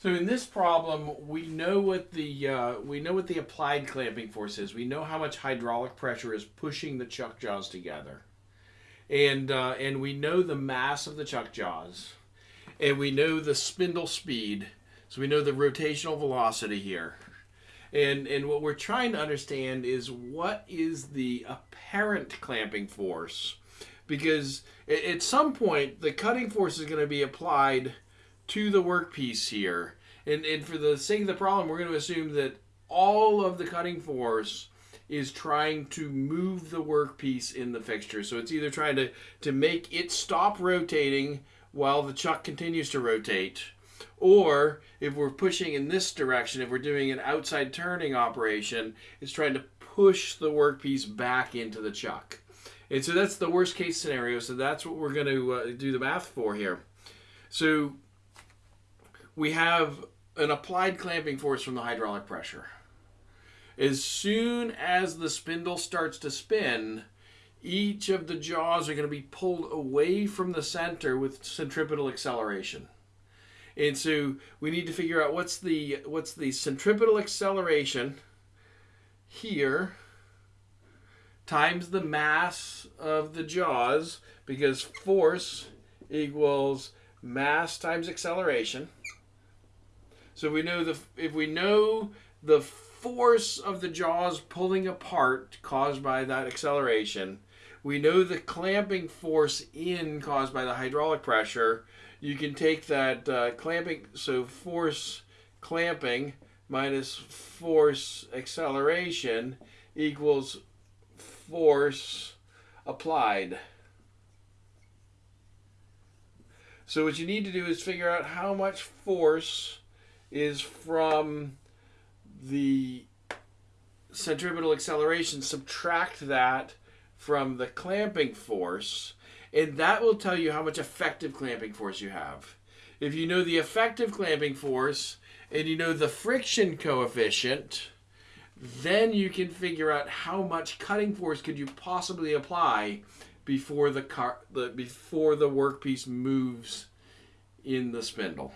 So in this problem, we know what the uh, we know what the applied clamping force is. We know how much hydraulic pressure is pushing the chuck jaws together, and uh, and we know the mass of the chuck jaws, and we know the spindle speed. So we know the rotational velocity here, and and what we're trying to understand is what is the apparent clamping force, because at some point the cutting force is going to be applied to the workpiece here. And, and for the sake of the problem, we're going to assume that all of the cutting force is trying to move the workpiece in the fixture. So it's either trying to, to make it stop rotating while the chuck continues to rotate, or if we're pushing in this direction, if we're doing an outside turning operation, it's trying to push the workpiece back into the chuck. And so that's the worst case scenario. So that's what we're going to uh, do the math for here. So we have an applied clamping force from the hydraulic pressure. As soon as the spindle starts to spin, each of the jaws are going to be pulled away from the center with centripetal acceleration. And so we need to figure out what's the what's the centripetal acceleration here times the mass of the jaws because force equals mass times acceleration. So we know the if we know the force of the jaws pulling apart caused by that acceleration, we know the clamping force in caused by the hydraulic pressure. You can take that uh, clamping, so force clamping minus force acceleration equals force applied. So what you need to do is figure out how much force is from the centripetal acceleration, subtract that from the clamping force, and that will tell you how much effective clamping force you have. If you know the effective clamping force and you know the friction coefficient, then you can figure out how much cutting force could you possibly apply before the car the before the workpiece moves in the spindle.